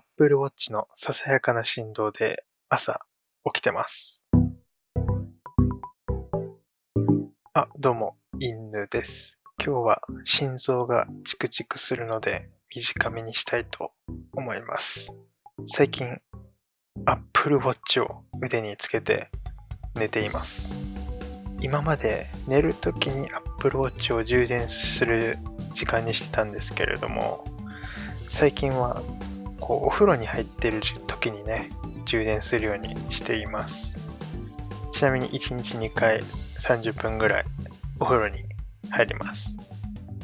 Apple Watch のささやかな振動で朝起きてます。あ、どうも、犬です。今日は心臓がチクチクするので短めにしたいと思います。最近、Apple Watch を腕につけて寝ています。今まで寝るときに Apple Watch を充電する時間にしてたんですけれども、最近はこうお風呂に入ってる時にね充電するようにしています。ちなみに1日2回30分ぐらいお風呂に入ります。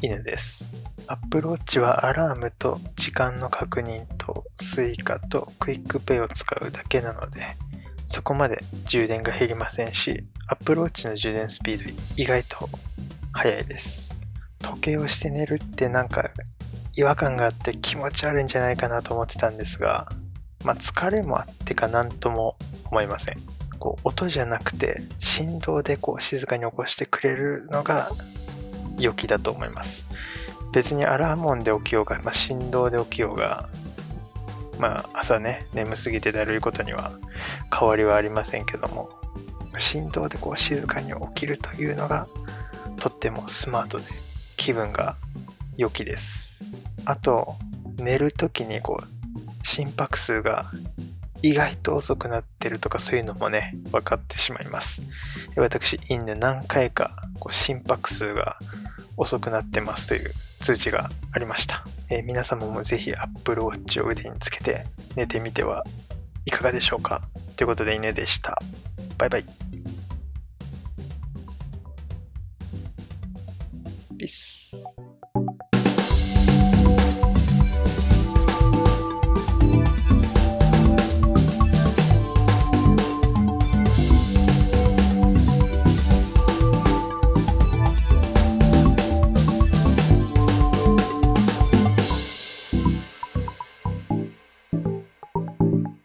犬です。Apple Watch はアラームと時間の確認と Suica と QuickPay を使うだけなのでそこまで充電が減りませんし Apple Watch の充電スピード意外と速いです。時計をして寝るってなんか違和感があって気持ち悪いんじゃないかなと思ってたんですが、まあ、疲れもあってか何とも思いません。こう音じゃなくて振動でこう静かに起こしてくれるのが良きだと思います。別にアラーム音で起きようが、まあ、振動で起きようがまあ朝ね眠すぎてだるいことには変わりはありませんけども振動でこう静かに起きるというのがとってもスマートで気分が良きです。あと寝る時にこう心拍数が意外と遅くなってるとかそういうのもね分かってしまいます。私インで何回かこう心拍数が遅くなってますという通知がありました、えー皆様もぜひ Apple Watch を腕につけて寝てみてはいかがでしょうか。ということで犬でした。バイバイ。ピース